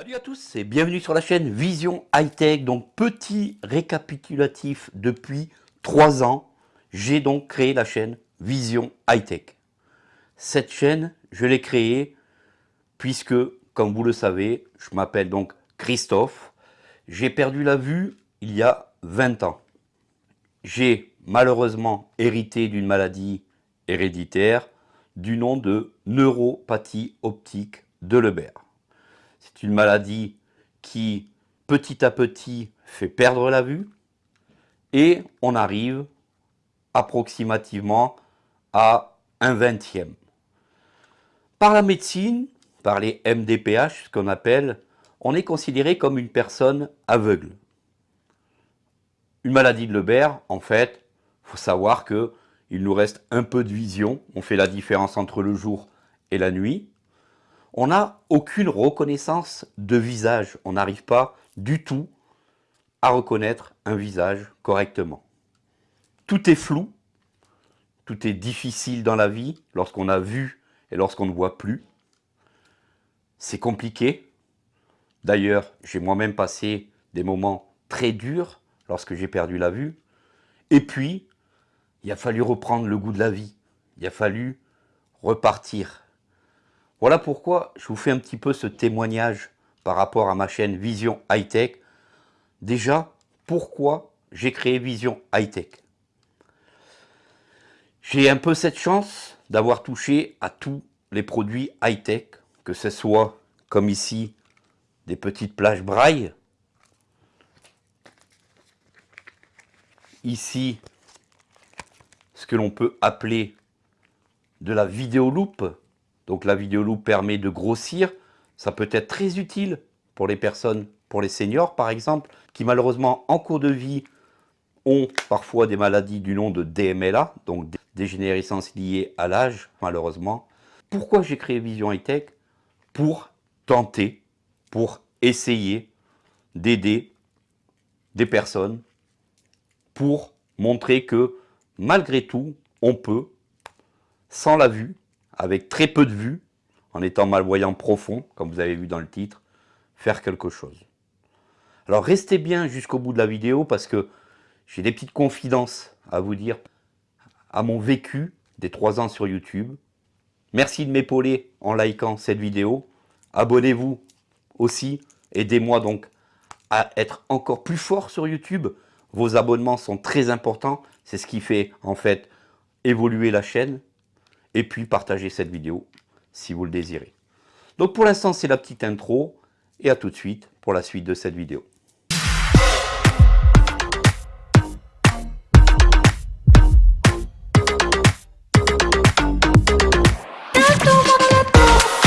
Salut à tous et bienvenue sur la chaîne Vision High Tech. Donc petit récapitulatif depuis trois ans, j'ai donc créé la chaîne Vision High Tech. Cette chaîne, je l'ai créée puisque, comme vous le savez, je m'appelle donc Christophe. J'ai perdu la vue il y a 20 ans. J'ai malheureusement hérité d'une maladie héréditaire du nom de neuropathie optique de Lebert. C'est une maladie qui, petit à petit, fait perdre la vue et on arrive approximativement à un vingtième. Par la médecine, par les MDPH, ce qu'on appelle, on est considéré comme une personne aveugle. Une maladie de Lebert, en fait, il faut savoir qu'il nous reste un peu de vision. On fait la différence entre le jour et la nuit on n'a aucune reconnaissance de visage. On n'arrive pas du tout à reconnaître un visage correctement. Tout est flou, tout est difficile dans la vie lorsqu'on a vu et lorsqu'on ne voit plus. C'est compliqué. D'ailleurs, j'ai moi-même passé des moments très durs lorsque j'ai perdu la vue. Et puis, il a fallu reprendre le goût de la vie. Il a fallu repartir voilà pourquoi je vous fais un petit peu ce témoignage par rapport à ma chaîne Vision High Tech. Déjà, pourquoi j'ai créé Vision High Tech J'ai un peu cette chance d'avoir touché à tous les produits high tech, que ce soit comme ici des petites plages braille, ici ce que l'on peut appeler de la vidéoloupe, donc la vidéo permet de grossir. Ça peut être très utile pour les personnes, pour les seniors par exemple, qui malheureusement en cours de vie ont parfois des maladies du nom de DMLA, donc dégénérescence liée à l'âge malheureusement. Pourquoi j'ai créé Vision High Tech Pour tenter, pour essayer d'aider des personnes, pour montrer que malgré tout, on peut, sans la vue, avec très peu de vue, en étant malvoyant profond, comme vous avez vu dans le titre, faire quelque chose. Alors restez bien jusqu'au bout de la vidéo parce que j'ai des petites confidences à vous dire à mon vécu des trois ans sur YouTube. Merci de m'épauler en likant cette vidéo. Abonnez-vous aussi. Aidez-moi donc à être encore plus fort sur YouTube. Vos abonnements sont très importants. C'est ce qui fait en fait évoluer la chaîne et puis partagez cette vidéo si vous le désirez. Donc pour l'instant, c'est la petite intro et à tout de suite pour la suite de cette vidéo.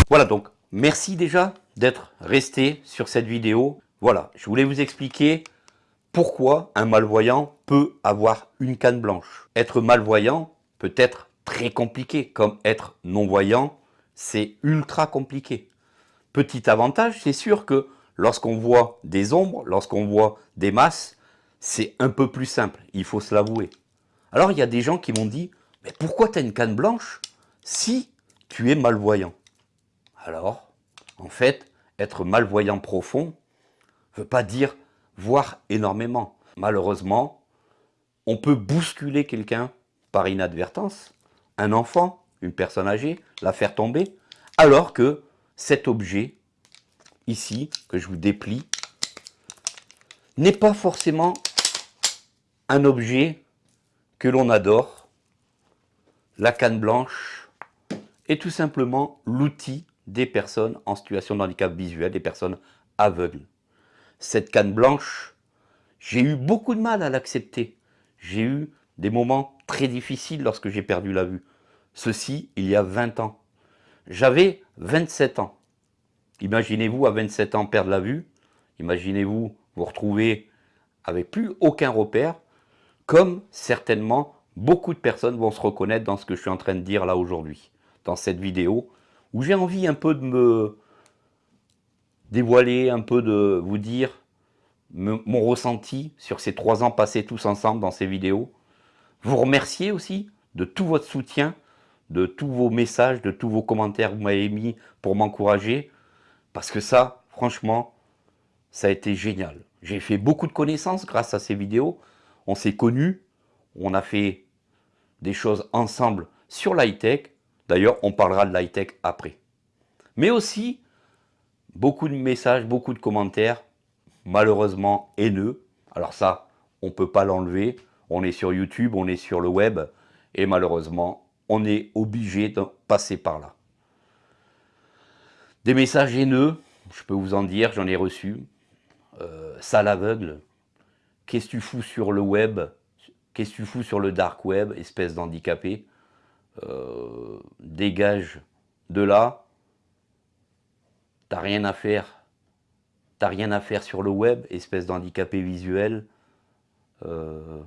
Voilà donc, merci déjà d'être resté sur cette vidéo. Voilà, je voulais vous expliquer pourquoi un malvoyant peut avoir une canne blanche. Être malvoyant peut être très compliqué, comme être non-voyant, c'est ultra compliqué. Petit avantage, c'est sûr que lorsqu'on voit des ombres, lorsqu'on voit des masses, c'est un peu plus simple, il faut se l'avouer. Alors il y a des gens qui m'ont dit, mais pourquoi tu as une canne blanche si tu es malvoyant? Alors, en fait, être malvoyant profond ne veut pas dire voir énormément. Malheureusement, on peut bousculer quelqu'un par inadvertance, un enfant, une personne âgée, la faire tomber, alors que cet objet, ici, que je vous déplie, n'est pas forcément un objet que l'on adore. La canne blanche est tout simplement l'outil des personnes en situation de handicap visuel, des personnes aveugles. Cette canne blanche, j'ai eu beaucoup de mal à l'accepter. J'ai eu des moments très difficiles lorsque j'ai perdu la vue. Ceci, il y a 20 ans. J'avais 27 ans. Imaginez-vous à 27 ans perdre la vue. Imaginez-vous vous retrouver avec plus aucun repère, comme certainement beaucoup de personnes vont se reconnaître dans ce que je suis en train de dire là aujourd'hui, dans cette vidéo, où j'ai envie un peu de me dévoiler, un peu de vous dire mon ressenti sur ces trois ans passés tous ensemble dans ces vidéos. Vous remercier aussi de tout votre soutien de tous vos messages, de tous vos commentaires que vous m'avez mis pour m'encourager. Parce que ça, franchement, ça a été génial. J'ai fait beaucoup de connaissances grâce à ces vidéos. On s'est connus, on a fait des choses ensemble sur l'high-tech. D'ailleurs, on parlera de l'high-tech après. Mais aussi, beaucoup de messages, beaucoup de commentaires, malheureusement haineux. Alors ça, on ne peut pas l'enlever. On est sur YouTube, on est sur le web. Et malheureusement, on est obligé de passer par là. Des messages haineux, je peux vous en dire, j'en ai reçu. Euh, ça l'aveugle. Qu'est-ce que tu fous sur le web? Qu'est-ce que tu fous sur le dark web, espèce d'handicapé? Euh, Dégage de là. T'as rien à faire. T'as rien à faire sur le web, espèce d'handicapé visuel. Euh,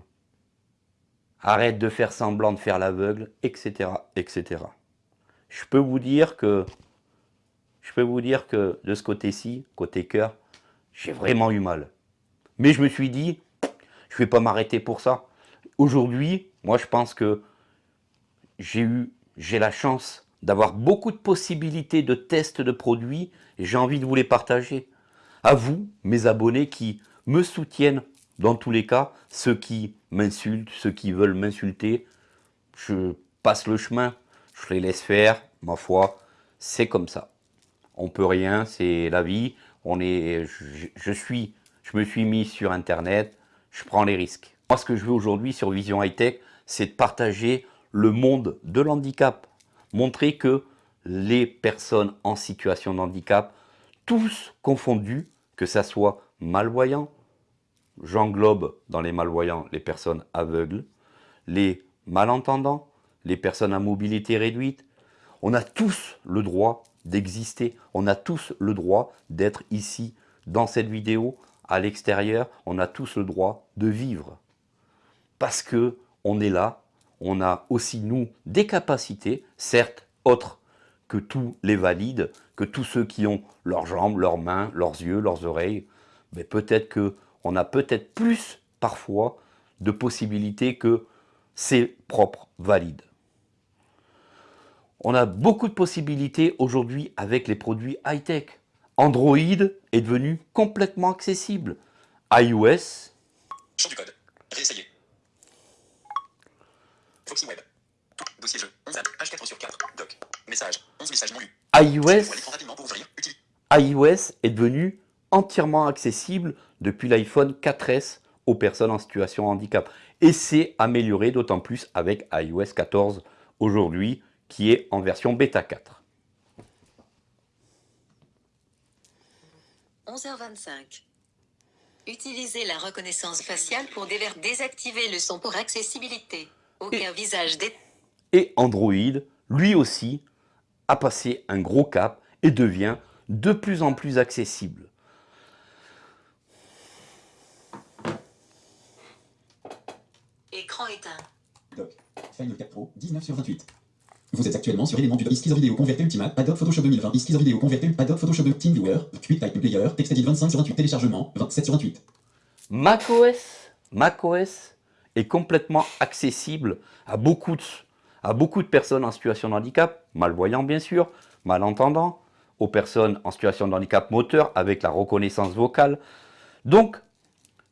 arrête de faire semblant de faire l'aveugle, etc., etc. Je peux vous dire que, je peux vous dire que de ce côté-ci, côté cœur, j'ai vraiment eu mal. Mais je me suis dit, je vais pas m'arrêter pour ça. Aujourd'hui, moi je pense que j'ai eu, j'ai la chance d'avoir beaucoup de possibilités de tests de produits et j'ai envie de vous les partager. À vous, mes abonnés qui me soutiennent dans tous les cas, ceux qui m'insultent, ceux qui veulent m'insulter, je passe le chemin, je les laisse faire, ma foi, c'est comme ça. On peut rien, c'est la vie, on est, je, suis, je me suis mis sur Internet, je prends les risques. Moi, ce que je veux aujourd'hui sur Vision High Tech, c'est de partager le monde de l'handicap. Montrer que les personnes en situation de handicap, tous confondus, que ça soit malvoyants, j'englobe dans les malvoyants les personnes aveugles, les malentendants, les personnes à mobilité réduite. On a tous le droit d'exister, on a tous le droit d'être ici, dans cette vidéo, à l'extérieur, on a tous le droit de vivre. Parce que on est là, on a aussi nous des capacités, certes autres que tous les valides, que tous ceux qui ont leurs jambes, leurs mains, leurs yeux, leurs oreilles, mais peut-être qu'on a peut-être plus parfois de possibilités que ces propres valides. On a beaucoup de possibilités aujourd'hui avec les produits high-tech. Android est devenu complètement accessible. iOS... Champ du code. Réessayer. Foxy Web. Dossier jeu. 11 H4 sur 4. Doc. Message. 11 messages non lus. iOS, iOS est devenu entièrement accessible depuis l'iPhone 4S aux personnes en situation de handicap. Et c'est amélioré d'autant plus avec iOS 14 aujourd'hui qui est en version bêta 4. 11h25. Utilisez la reconnaissance faciale pour désactiver le son pour accessibilité. Aucun visage Et Android, lui aussi, a passé un gros cap et devient de plus en plus accessible. Éteint. Doc. Final 4 Pro, 19 sur 28. Vous êtes actuellement sur l'élément du Iskizor Video Converter Ultimate, Adobe Photoshop 2020, Iskizor Video Converter, Adobe Photoshop TeamViewer, QuickType Player, TextEdit 25 sur 28, téléchargement, 27 sur 28. macOS, macOS est complètement accessible à beaucoup, de, à beaucoup de personnes en situation de handicap, malvoyants bien sûr, malentendants, aux personnes en situation de handicap moteur avec la reconnaissance vocale. Donc,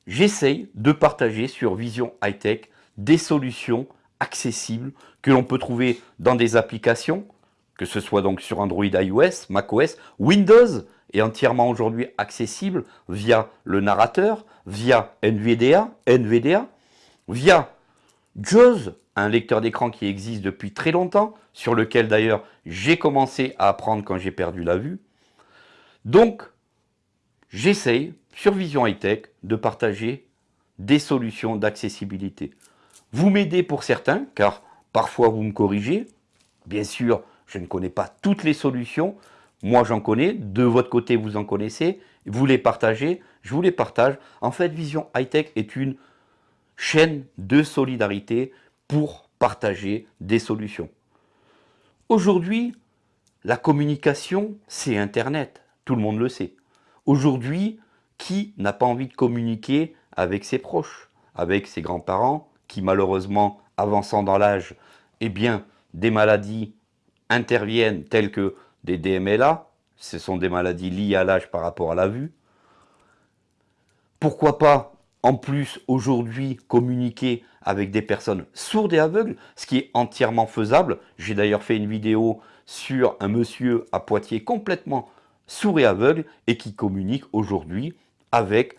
j'essaye de partager sur Vision High Tech des solutions accessibles que l'on peut trouver dans des applications, que ce soit donc sur Android, iOS, macOS, Windows est entièrement aujourd'hui accessible via le narrateur, via NVDA, NVDA via JAWS, un lecteur d'écran qui existe depuis très longtemps, sur lequel d'ailleurs j'ai commencé à apprendre quand j'ai perdu la vue. Donc, j'essaye, sur Vision High Tech, de partager des solutions d'accessibilité. Vous m'aidez pour certains, car parfois vous me corrigez. Bien sûr, je ne connais pas toutes les solutions. Moi, j'en connais. De votre côté, vous en connaissez. Vous les partagez. Je vous les partage. En fait, Vision High Tech est une chaîne de solidarité pour partager des solutions. Aujourd'hui, la communication, c'est Internet. Tout le monde le sait. Aujourd'hui, qui n'a pas envie de communiquer avec ses proches, avec ses grands-parents, qui malheureusement, avançant dans l'âge, eh bien, des maladies interviennent telles que des DMLA, ce sont des maladies liées à l'âge par rapport à la vue. Pourquoi pas, en plus, aujourd'hui, communiquer avec des personnes sourdes et aveugles, ce qui est entièrement faisable. J'ai d'ailleurs fait une vidéo sur un monsieur à Poitiers complètement sourd et aveugle et qui communique aujourd'hui avec,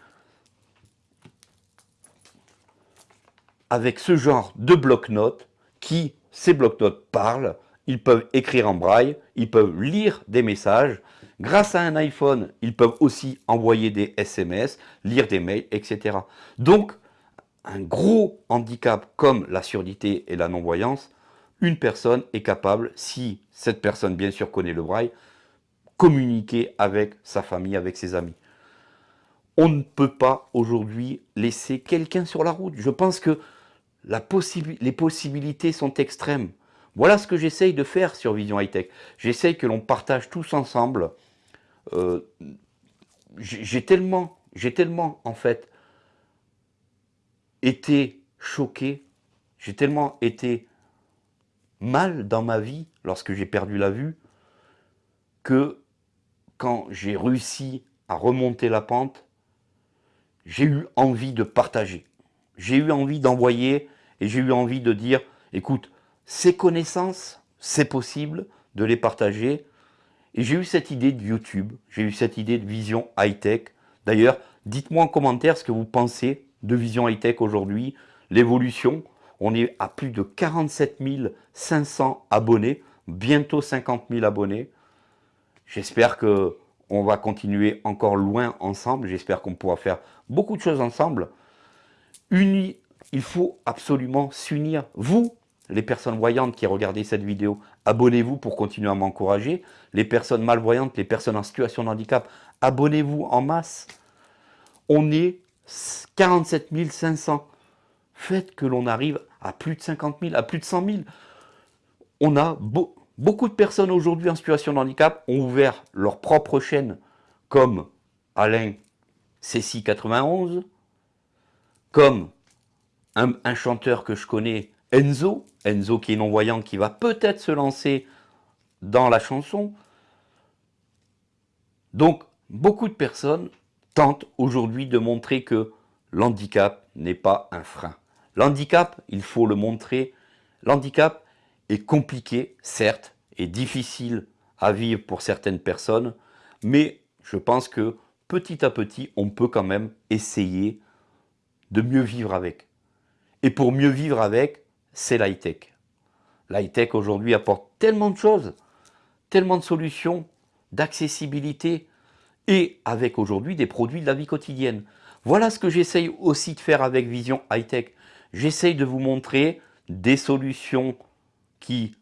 avec ce genre de bloc-notes qui, ces bloc-notes parlent, ils peuvent écrire en braille, ils peuvent lire des messages. Grâce à un iPhone, ils peuvent aussi envoyer des SMS, lire des mails, etc. Donc, un gros handicap comme la surdité et la non-voyance, une personne est capable, si cette personne bien sûr connaît le braille, communiquer avec sa famille, avec ses amis. On ne peut pas aujourd'hui laisser quelqu'un sur la route. Je pense que les possibilités sont extrêmes. Voilà ce que j'essaye de faire sur Vision High Tech. J'essaye que l'on partage tous ensemble. Euh, j'ai tellement, j'ai tellement en fait été choqué, j'ai tellement été mal dans ma vie lorsque j'ai perdu la vue que quand j'ai réussi à remonter la pente, j'ai eu envie de partager. J'ai eu envie d'envoyer et j'ai eu envie de dire, écoute, ces connaissances, c'est possible de les partager. Et j'ai eu cette idée de YouTube, j'ai eu cette idée de vision high-tech. D'ailleurs, dites-moi en commentaire ce que vous pensez de vision high-tech aujourd'hui, l'évolution. On est à plus de 47 500 abonnés, bientôt 50 000 abonnés. J'espère que on va continuer encore loin ensemble. J'espère qu'on pourra faire beaucoup de choses ensemble. Unis, il faut absolument s'unir. Vous, les personnes voyantes qui regardez cette vidéo, abonnez-vous pour continuer à m'encourager. Les personnes malvoyantes, les personnes en situation de handicap, abonnez-vous en masse. On est 47 500. Faites que l'on arrive à plus de 50 000, à plus de 100 000. On a beaucoup de personnes aujourd'hui en situation de handicap ont ouvert leur propre chaîne, comme Alain CC91, comme un, chanteur que je connais, Enzo, Enzo qui est non-voyant, qui va peut-être se lancer dans la chanson. Donc, beaucoup de personnes tentent aujourd'hui de montrer que l'handicap n'est pas un frein. L'handicap, il faut le montrer, l'handicap est compliqué, certes, et difficile à vivre pour certaines personnes, mais je pense que petit à petit, on peut quand même essayer de mieux vivre avec. Et pour mieux vivre avec, c'est l'high-tech. L'high-tech aujourd'hui apporte tellement de choses, tellement de solutions, d'accessibilité, et avec aujourd'hui des produits de la vie quotidienne. Voilà ce que j'essaye aussi de faire avec Vision High-Tech. J'essaye de vous montrer des solutions qui,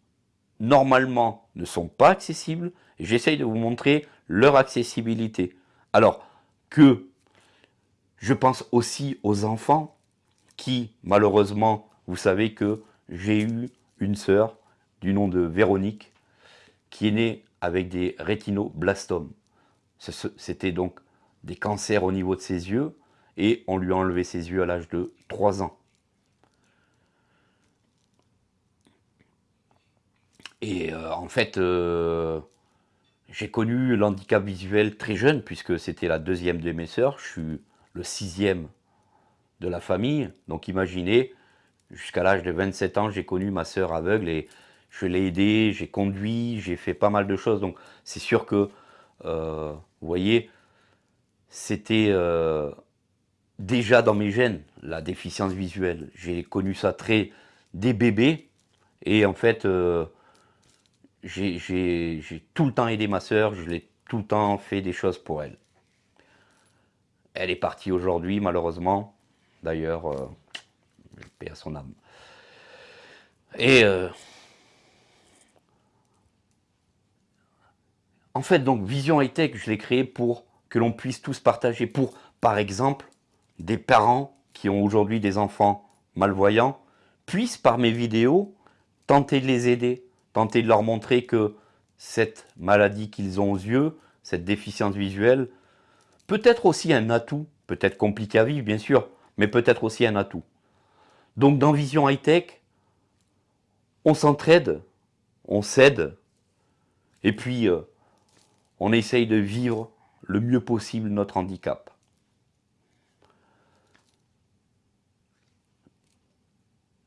normalement, ne sont pas accessibles, j'essaye de vous montrer leur accessibilité. Alors que je pense aussi aux enfants qui, malheureusement, vous savez que j'ai eu une sœur du nom de Véronique qui est née avec des rétinoblastomes. C'était donc des cancers au niveau de ses yeux et on lui a enlevé ses yeux à l'âge de 3 ans. Et euh, en fait, euh, j'ai connu l'handicap visuel très jeune puisque c'était la deuxième de mes sœurs. Je suis le sixième de la famille. Donc imaginez, jusqu'à l'âge de 27 ans, j'ai connu ma sœur aveugle et je l'ai aidée, j'ai conduit, j'ai fait pas mal de choses. Donc c'est sûr que, euh, vous voyez, c'était euh, déjà dans mes gènes, la déficience visuelle. J'ai connu ça très des bébés et en fait, euh, j'ai tout le temps aidé ma sœur, je l'ai tout le temps fait des choses pour elle. Elle est partie aujourd'hui, malheureusement. D'ailleurs, euh, paix à son âme. Et euh, en fait, donc, Vision High Tech, je l'ai créé pour que l'on puisse tous partager. Pour, par exemple, des parents qui ont aujourd'hui des enfants malvoyants, puissent, par mes vidéos, tenter de les aider, tenter de leur montrer que cette maladie qu'ils ont aux yeux, cette déficience visuelle, peut être aussi un atout, peut-être compliqué à vivre, bien sûr, mais peut-être aussi un atout. Donc dans Vision High Tech, on s'entraide, on s'aide, et puis euh, on essaye de vivre le mieux possible notre handicap.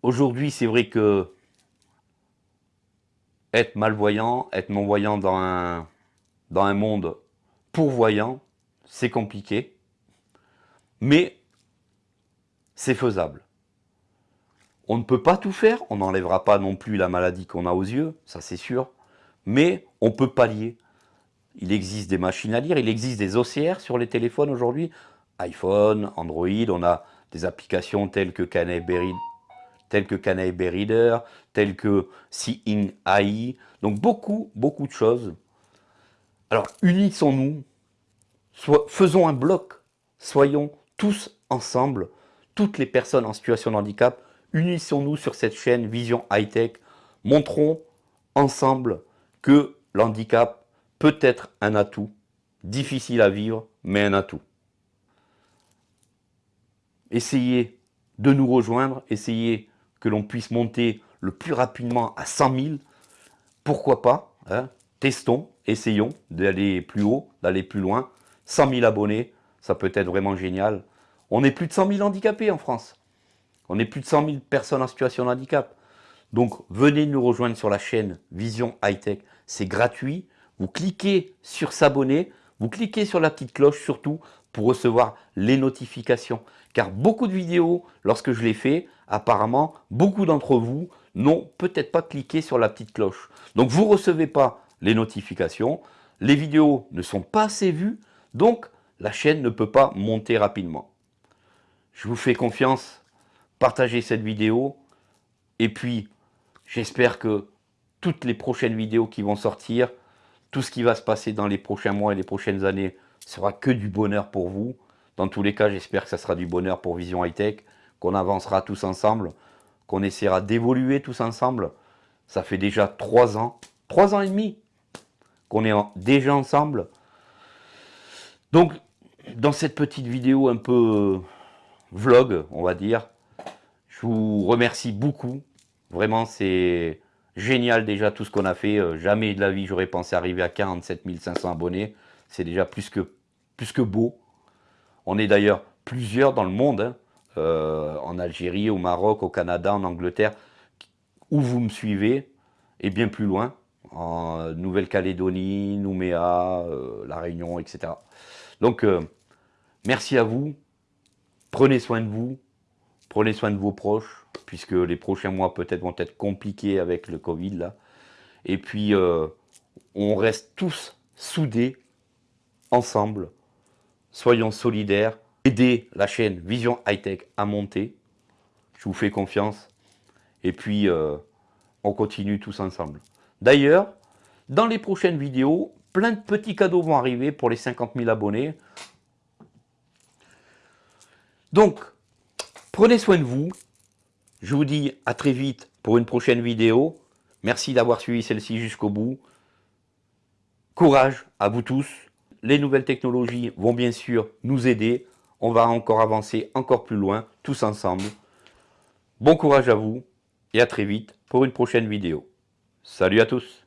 Aujourd'hui, c'est vrai que être malvoyant, être non-voyant dans un, dans un monde pourvoyant, c'est compliqué, mais c'est faisable. On ne peut pas tout faire, on n'enlèvera pas non plus la maladie qu'on a aux yeux, ça c'est sûr, mais on peut pallier. Il existe des machines à lire, il existe des OCR sur les téléphones aujourd'hui, iPhone, Android, on a des applications telles que Canterbury, telles Reader, telles que Seeing AI, donc beaucoup, beaucoup de choses. Alors unissons-nous, faisons un bloc, soyons tous ensemble, toutes les personnes en situation de handicap, unissons-nous sur cette chaîne Vision High Tech, montrons ensemble que l'handicap peut être un atout, difficile à vivre, mais un atout. Essayez de nous rejoindre, essayez que l'on puisse monter le plus rapidement à 100 000, pourquoi pas, hein. testons, essayons d'aller plus haut, d'aller plus loin, 100 000 abonnés, ça peut être vraiment génial. On est plus de 100 000 handicapés en France. On est plus de 100 000 personnes en situation de handicap. Donc venez nous rejoindre sur la chaîne Vision High Tech. C'est gratuit. Vous cliquez sur s'abonner. Vous cliquez sur la petite cloche surtout pour recevoir les notifications. Car beaucoup de vidéos, lorsque je les fais, apparemment, beaucoup d'entre vous n'ont peut-être pas cliqué sur la petite cloche. Donc vous ne recevez pas les notifications. Les vidéos ne sont pas assez vues. Donc la chaîne ne peut pas monter rapidement. Je vous fais confiance, partagez cette vidéo et puis j'espère que toutes les prochaines vidéos qui vont sortir, tout ce qui va se passer dans les prochains mois et les prochaines années sera que du bonheur pour vous. Dans tous les cas, j'espère que ça sera du bonheur pour Vision High Tech, qu'on avancera tous ensemble, qu'on essaiera d'évoluer tous ensemble. Ça fait déjà trois ans, trois ans et demi qu'on est déjà ensemble. Donc, dans cette petite vidéo un peu vlog, on va dire, je vous remercie beaucoup. Vraiment, c'est génial déjà tout ce qu'on a fait. Euh, jamais de la vie, j'aurais pensé arriver à 47 500 abonnés. C'est déjà plus que, plus que beau. On est d'ailleurs plusieurs dans le monde, hein. euh, en Algérie, au Maroc, au Canada, en Angleterre, où vous me suivez, et bien plus loin, en Nouvelle-Calédonie, Nouméa, euh, La Réunion, etc. Donc, merci à vous. Prenez soin de vous. Prenez soin de vos proches, puisque les prochains mois peut-être vont être compliqués avec le Covid. Et puis, euh, on reste tous soudés, ensemble. Soyons solidaires. Aidez la chaîne Vision High Tech à monter. Je vous fais confiance. Et puis, euh, on continue tous ensemble. D'ailleurs, dans les prochaines vidéos, plein de petits cadeaux vont arriver pour les 50 000 abonnés. Donc, Prenez soin de vous. Je vous dis à très vite pour une prochaine vidéo. Merci d'avoir suivi celle-ci jusqu'au bout. Courage à vous tous. Les nouvelles technologies vont bien sûr nous aider. On va encore avancer encore plus loin, tous ensemble. Bon courage à vous et à très vite pour une prochaine vidéo. Salut à tous